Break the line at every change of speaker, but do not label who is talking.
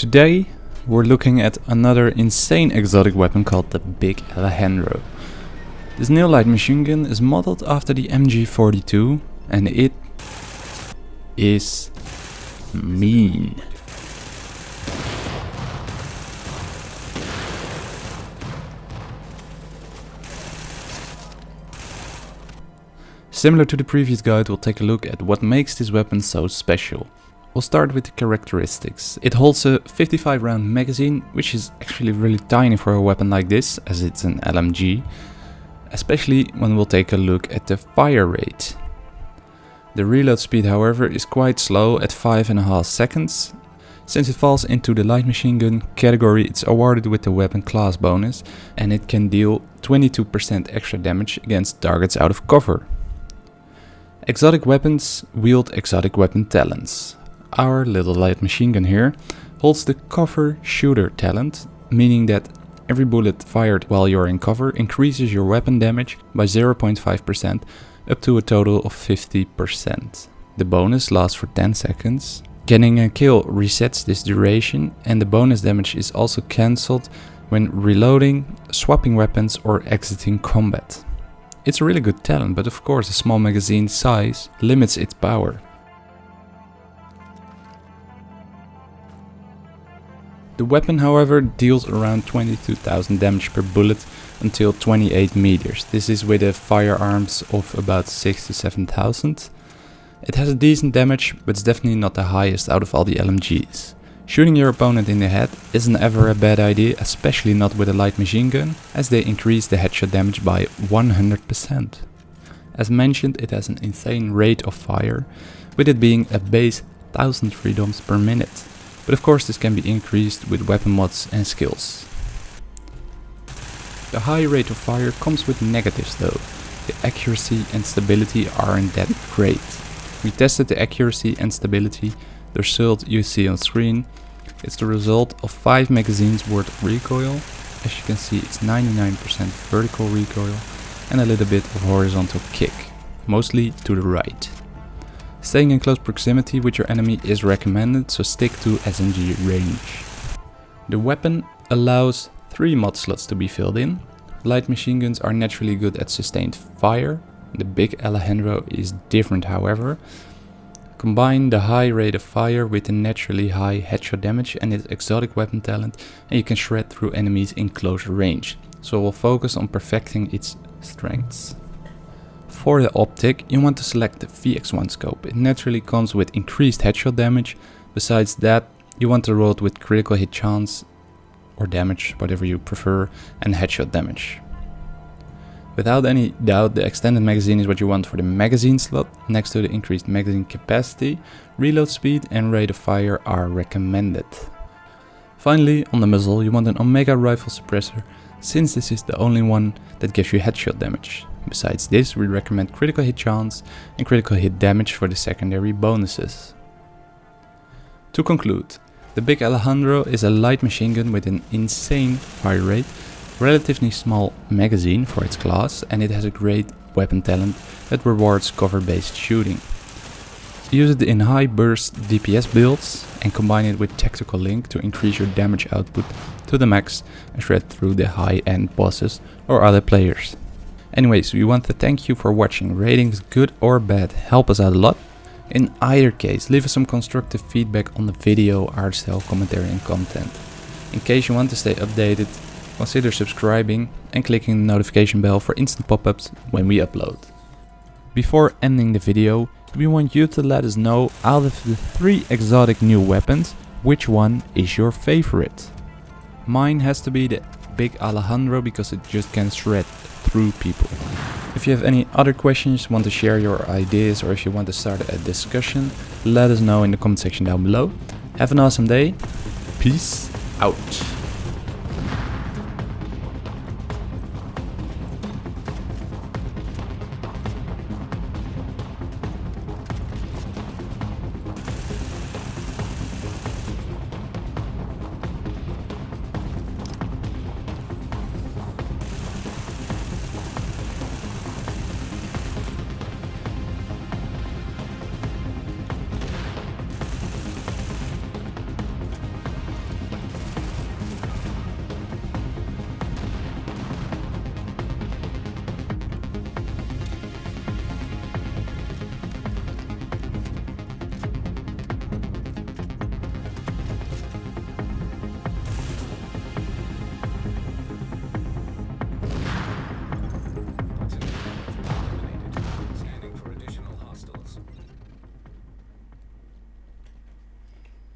Today we're looking at another insane exotic weapon called the Big Alejandro. This new light machine gun is modeled after the MG42 and it is mean. Similar to the previous guide, we'll take a look at what makes this weapon so special. We'll start with the characteristics. It holds a 55 round magazine, which is actually really tiny for a weapon like this, as it's an LMG. Especially when we'll take a look at the fire rate. The reload speed however is quite slow at 5.5 seconds. Since it falls into the light machine gun category it's awarded with the weapon class bonus and it can deal 22% extra damage against targets out of cover. Exotic weapons wield exotic weapon talents. Our little light machine gun here holds the cover shooter talent, meaning that every bullet fired while you're in cover increases your weapon damage by 0.5% up to a total of 50%. The bonus lasts for 10 seconds. Getting a kill resets this duration and the bonus damage is also cancelled when reloading, swapping weapons or exiting combat. It's a really good talent, but of course a small magazine size limits its power. The weapon however deals around 22,000 damage per bullet until 28 meters. This is with a firearms of about 6 to 7000. It has a decent damage, but it's definitely not the highest out of all the LMGs. Shooting your opponent in the head isn't ever a bad idea, especially not with a light machine gun, as they increase the headshot damage by 100%. As mentioned, it has an insane rate of fire, with it being a base 1000 freedoms per minute. But of course this can be increased with weapon mods and skills. The high rate of fire comes with negatives though. The accuracy and stability aren't that great. We tested the accuracy and stability, the result you see on screen it's the result of 5 magazines worth of recoil. As you can see it's 99% vertical recoil and a little bit of horizontal kick, mostly to the right. Staying in close proximity with your enemy is recommended, so stick to SMG range. The weapon allows 3 mod slots to be filled in. Light machine guns are naturally good at sustained fire. The big Alejandro is different however, Combine the high rate of fire with the naturally high headshot damage and its exotic weapon talent and you can shred through enemies in close range. So we'll focus on perfecting its strengths. For the optic, you want to select the VX1 scope. It naturally comes with increased headshot damage. Besides that, you want to roll it with critical hit chance or damage, whatever you prefer, and headshot damage. Without any doubt, the extended magazine is what you want for the magazine slot. Next to the increased magazine capacity, reload speed and rate of fire are recommended. Finally, on the muzzle, you want an Omega rifle suppressor, since this is the only one that gives you headshot damage. Besides this, we recommend critical hit chance and critical hit damage for the secondary bonuses. To conclude, the Big Alejandro is a light machine gun with an insane fire rate relatively small magazine for its class and it has a great weapon talent that rewards cover-based shooting. Use it in high burst DPS builds and combine it with Tactical Link to increase your damage output to the max and shred through the high end bosses or other players. Anyways, we want to thank you for watching. Ratings good or bad help us out a lot. In either case, leave us some constructive feedback on the video, art style, commentary and content. In case you want to stay updated, consider subscribing and clicking the notification bell for instant pop-ups when we upload. Before ending the video, we want you to let us know out of the three exotic new weapons, which one is your favorite. Mine has to be the big Alejandro because it just can shred through people. If you have any other questions, want to share your ideas or if you want to start a discussion, let us know in the comment section down below. Have an awesome day. Peace out.